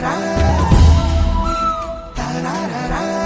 da da da da da